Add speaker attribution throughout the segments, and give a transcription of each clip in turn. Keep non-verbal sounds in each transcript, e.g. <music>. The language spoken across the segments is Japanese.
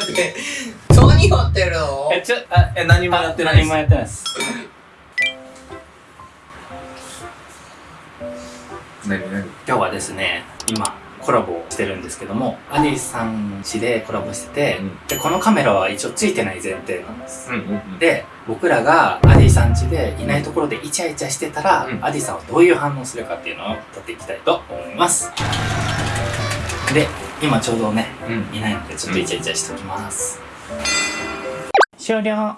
Speaker 1: 待って何やってるの？
Speaker 2: えちょあ
Speaker 3: え何もやってない
Speaker 2: 何もやってないです。
Speaker 3: 何何？
Speaker 2: 今日はですね今コラボをしてるんですけどもアディさん家でコラボしてて、
Speaker 3: うん。
Speaker 2: でこのカメラは一応ついてない前提なんです、
Speaker 3: うんうん。
Speaker 2: で僕らがアディさん家でいないところでイチャイチャしてたら、
Speaker 3: うん。
Speaker 2: アディさんはどういう反応するかっていうのを撮っていきたいと思います。で今ちょうどね
Speaker 3: うん。
Speaker 2: いないのでちょっとイチャイチャしておきます、終了。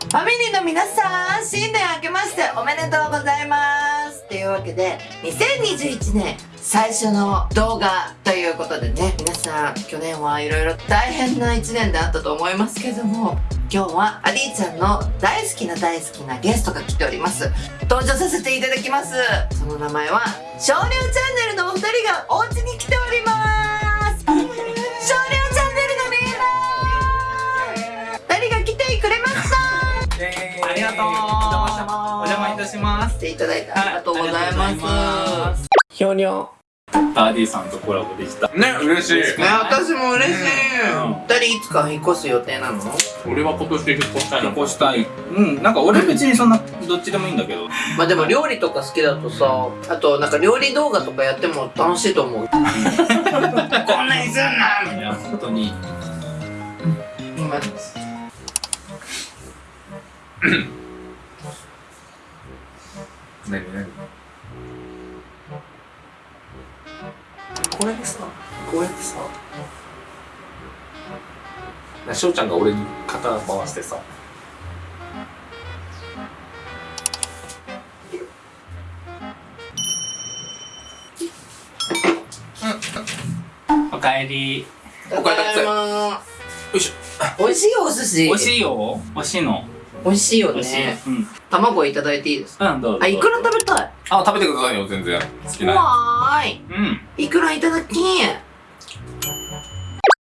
Speaker 1: ファミリーの皆さん、新年明けましておめでとうございます。というわけで、2021年最初の動画ということでね、皆さん、去年はいろいろ大変な1年であったと思いますけども、今日はアディちゃんの大好きな大好きなゲストが来ております。登場させていただきます。その名前は、少量チャンネルのお二人がお家に来ておりますが
Speaker 2: とう。お邪魔いたします。
Speaker 1: していただいてありがとうございます。
Speaker 2: す。ひょにょアディさんとコラボできた。
Speaker 3: ね嬉しい。
Speaker 1: ね、私も嬉しい。
Speaker 2: うん。
Speaker 1: 二人いつか引っ越す予定なの？
Speaker 3: 俺は今年引っ越したい
Speaker 2: 引っ越したい。うんなんか俺別にそんなどっちでもいいんだけど。
Speaker 1: まあでも料理とか好きだとさ、あとなんか料理動画とかやっても楽しいと思う。こんなにすんない
Speaker 2: や本当に。
Speaker 1: 今、
Speaker 3: 何何これでさこうやってさな翔ちゃんが俺に肩回してさ。
Speaker 2: おかえり。
Speaker 1: ただいま
Speaker 3: よいし
Speaker 1: 美味しいお寿司。
Speaker 2: 美味しいよ。美味しいの
Speaker 1: 美味しいよね。
Speaker 2: うん
Speaker 1: 卵いただいていいですか？
Speaker 2: うんどうぞ
Speaker 1: あ、いくら食べたい？
Speaker 3: あ食べてくださいよ全然好きな
Speaker 1: わーい。
Speaker 2: うん
Speaker 1: いくらいただき？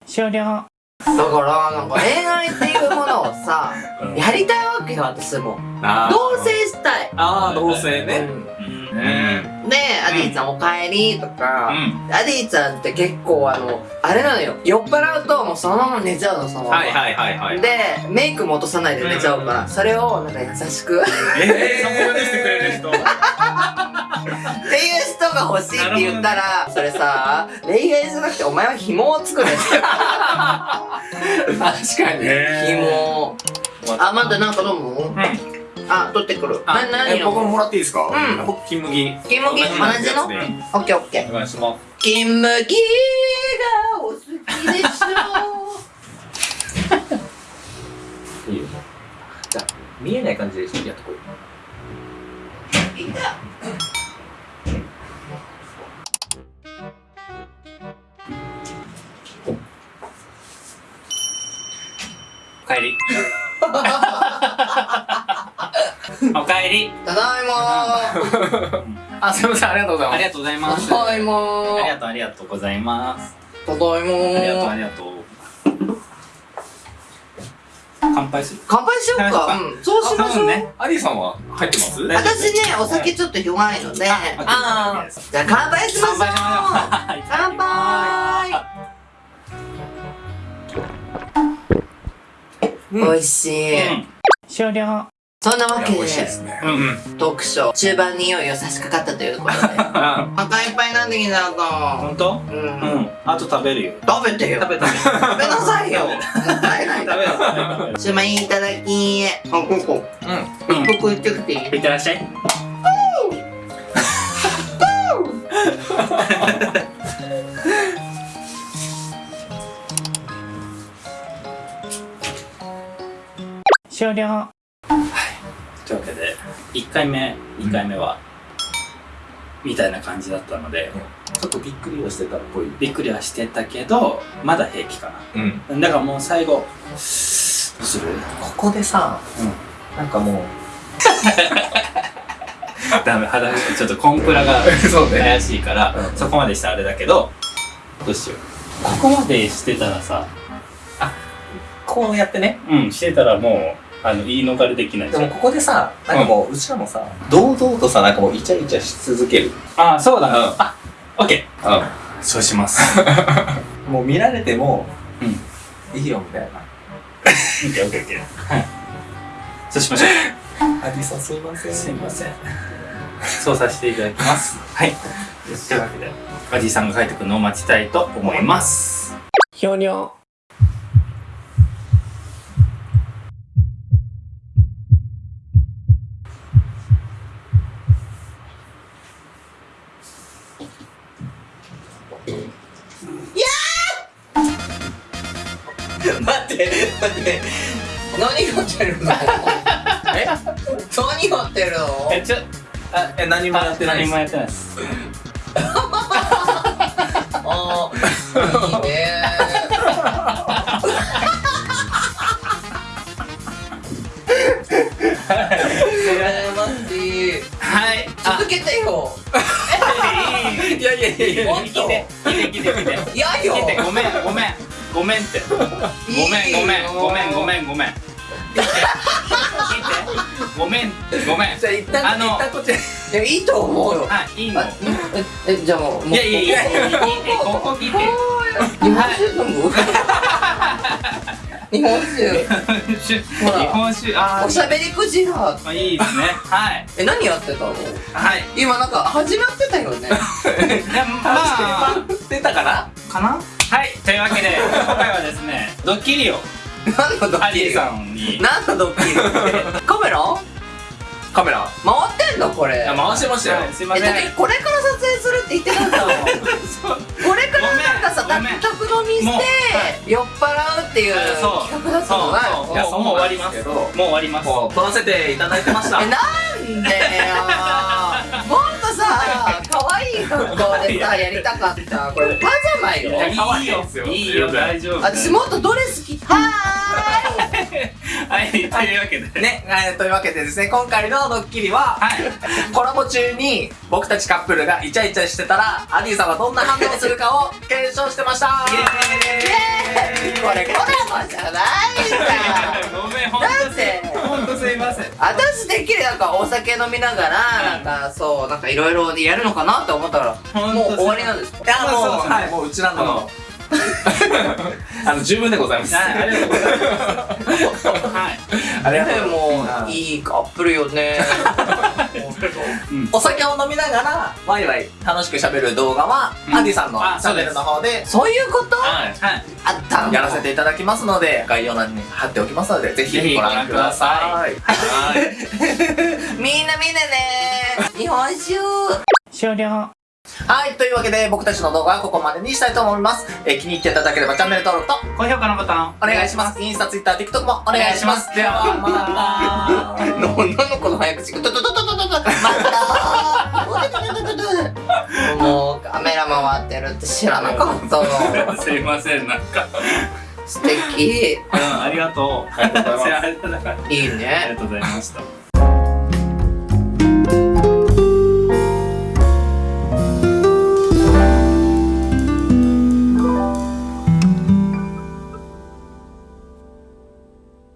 Speaker 2: 終了
Speaker 1: だから、なんか恋愛っていうものをさ、やりたいわけよ、私も。同棲したい。
Speaker 3: ああ同棲ね。
Speaker 1: うん
Speaker 2: うん
Speaker 3: うん。
Speaker 1: で、アディちゃんお帰りと
Speaker 2: う
Speaker 1: か、
Speaker 2: ん。
Speaker 1: アディちゃんって結構あの、あれなのよ。酔っ払うともうそのまま寝ちゃうの、そのまま。
Speaker 3: はいはいはいはい。
Speaker 1: で、メイクも落とさないで寝ちゃうから、それをなんか優しく。って
Speaker 2: えー、そこまでしてくれる人。
Speaker 1: いう人が欲しいって言ったら、それさ、恋愛じゃなくてお前は紐を作るって。<laughs>
Speaker 3: 確かに。
Speaker 1: 紐。あ、まだなんか飲む
Speaker 2: うん
Speaker 1: あ、取ってくる。
Speaker 2: あ
Speaker 1: な、何
Speaker 3: え僕ももらっていいですか？
Speaker 1: うん。
Speaker 3: 僕金麦。
Speaker 1: 金麦？同じの？オッケーオッケー。
Speaker 3: お願いします。
Speaker 1: 金麦がお好きでしょ。
Speaker 3: いいよ。じゃあ見えない感じでやってこい
Speaker 1: いいか
Speaker 2: お。かえり <laughs> <laughs> おかえり。
Speaker 1: ただいま
Speaker 3: あすいません。ありがとうございます。
Speaker 2: ありがとうございます。
Speaker 1: ただいま
Speaker 2: ありがとうありがとうございます。
Speaker 1: ただいま
Speaker 2: ありがとうありがとう。乾杯する？
Speaker 1: 乾杯しようか。うん。そうしましょう。
Speaker 2: ね
Speaker 3: アディさんは入ってます？
Speaker 1: 私ねお酒ちょっと弱いので。あー。じゃあ乾杯しましょう。
Speaker 2: 乾杯しましょう。<laughs>
Speaker 1: 乾杯。美味しい。
Speaker 2: うん。終了
Speaker 1: そんなわけで
Speaker 3: ね。
Speaker 2: うんうん。
Speaker 1: トークショー中盤にいよいよ差し掛かったということで。
Speaker 2: あ <laughs>
Speaker 1: お腹いっぱいになってきたと
Speaker 2: 本当？
Speaker 1: うん。
Speaker 2: うん。あと食べるよ。
Speaker 1: 食べてよ。
Speaker 2: 食べ食べ
Speaker 1: 食べなさいよ。もったいない。<laughs>
Speaker 2: 食べる食べる
Speaker 1: シュマイいただきあ、ここ
Speaker 3: うん。
Speaker 1: 一服行ってきていい？
Speaker 2: いってらっしゃい。<laughs> 終了1回目2回目はみたいな感じだったので
Speaker 3: ちょっとびっくりはしてたっぽい。
Speaker 2: びっくりはしてたけどまだ平気か
Speaker 3: うん。
Speaker 2: なだからもう最後どうする？
Speaker 3: ここでさ
Speaker 2: うん。
Speaker 3: なんかもう <laughs>
Speaker 2: ダメ肌ちょっとコンプラが <laughs>
Speaker 3: そうね。
Speaker 2: 怪しいから、
Speaker 3: うん。
Speaker 2: そこまでしたらあれだけどどうしよう？ここまでしてたらさ
Speaker 3: こうやってね
Speaker 2: うん。してたらもうあの言い逃れできない
Speaker 3: でもここでさなんかもううちらもさ堂々とさなんかもうイチャイチャし続ける
Speaker 2: ああそうだ、
Speaker 3: うん
Speaker 2: あオッケ
Speaker 3: うん
Speaker 2: ーそうします <laughs>
Speaker 3: もう見られても
Speaker 2: うん
Speaker 1: いいよみたいな。
Speaker 2: オッケーオッケーオッケー。はい。そうしましょ
Speaker 1: アディさんすいませ
Speaker 2: う。
Speaker 1: ん。
Speaker 2: すいません。そうさせていただきます。はい。というわけで、アジさんが帰ってくるのを待ちたいと思います。
Speaker 4: ひょにょ。
Speaker 1: って、待って。何がってるの？え？何がってるの？
Speaker 2: え、ちょ、
Speaker 1: あえ、何もやってないです
Speaker 2: 何も。やってないです。
Speaker 1: あー、いいね羨ましい。<laughs>
Speaker 2: はい。あ
Speaker 1: 続、けてよ。<laughs>
Speaker 2: いい
Speaker 1: いやいやいやいや
Speaker 2: 来て、来て、来て、来て、来て。
Speaker 1: いやよ。
Speaker 2: 来て、ごめん、ごめん。ごめんって。ごめん、ごめん、ごめん、ごめん、ごめん。ごめん、ごめん。
Speaker 1: じゃあ一旦、
Speaker 2: あの
Speaker 1: 一旦こっち。いや、いいと思うよ。
Speaker 2: あ、いいの？い
Speaker 1: え、えじゃあもう、もう
Speaker 2: やいやいや、聞いて、ここ聞いて。
Speaker 1: 日本酒飲む？日本酒。
Speaker 2: 日本酒、あ
Speaker 1: おしゃべりクジラ。
Speaker 2: あ、いいですね。はい。
Speaker 1: え、何やってたの？
Speaker 2: はい。
Speaker 1: 今なんか始まってたよね。<laughs>
Speaker 2: でまあ、<laughs>
Speaker 1: 出たかな？
Speaker 2: かな？はい。というわけで、<laughs> 今回はですね、ドッキリを、
Speaker 1: 何のド
Speaker 2: アリー
Speaker 1: ッキリ
Speaker 2: さんに、
Speaker 1: 何のドッキリ？っ <laughs> てカメラ？
Speaker 3: カメラ。
Speaker 1: 回ってんのこれ。
Speaker 3: 回してましたよ。
Speaker 2: はいすいま
Speaker 1: え、
Speaker 2: せん。
Speaker 1: これから撮影するって言ってなかったの <laughs> これからなんかさ、宅飲みして酔っ払うっていう企画だったのが
Speaker 2: もう終わります。もう終わります。
Speaker 3: 撮らせていただいてました。
Speaker 1: え、なんでよ可愛い格好でさ、やりたかった。これパジャマよ
Speaker 2: いいいよ。
Speaker 3: い
Speaker 2: いいよ、大丈夫。
Speaker 1: 私もっとドレス着は
Speaker 2: はい、というわけで。
Speaker 3: ね、えーというわけでですね今回のドッキリは
Speaker 2: はい。
Speaker 3: コラボ中に僕たちカップルがイチャイチャしてたらアディさんはどんな反応をするかを検証してました。
Speaker 2: イエーイ。
Speaker 1: これコラボじゃないん。
Speaker 2: ごめん、ほんす、いません。
Speaker 1: 私てっきりなんかお酒飲みながら、なんかそう、なんかいろいろやるのかなって思ったら、もう終わりなんですか？
Speaker 3: いやもうはい。もううちらのあの。<laughs> 十分でございます。
Speaker 2: はい、ありがとうございます。はい。
Speaker 3: ありがとう
Speaker 1: ねも
Speaker 3: い
Speaker 1: いいカップルよね。
Speaker 3: お酒を飲みながらワイワイ楽しく喋る動画は、
Speaker 2: うん。
Speaker 3: アディさんの
Speaker 2: あ
Speaker 3: チャンネルの方で。
Speaker 1: そういうこと？
Speaker 2: はい。はい。
Speaker 1: あ
Speaker 3: やらせていただきますので概要欄に貼っておきますのでぜひご覧ください。
Speaker 2: はい。
Speaker 1: みんなみんなね。日本酒
Speaker 2: 終了。
Speaker 3: はいというわけで僕たちの動画はここまでにしたいと思います、えー気に入っていただければチャンネル登録と
Speaker 2: 高評価のボタン。
Speaker 3: お願いします。インスタツイッター TikTok もお願いします。ではまた。<laughs>
Speaker 1: の女の子の早口が。トトトトトトト。<laughs> またもうカメラ回ってるって知らなかった <laughs>
Speaker 2: すいません、なんか。
Speaker 1: 素敵
Speaker 2: うん、ありがとう。ありがとうございます。<laughs>
Speaker 1: いい
Speaker 2: あり
Speaker 1: ね
Speaker 2: がとうございました。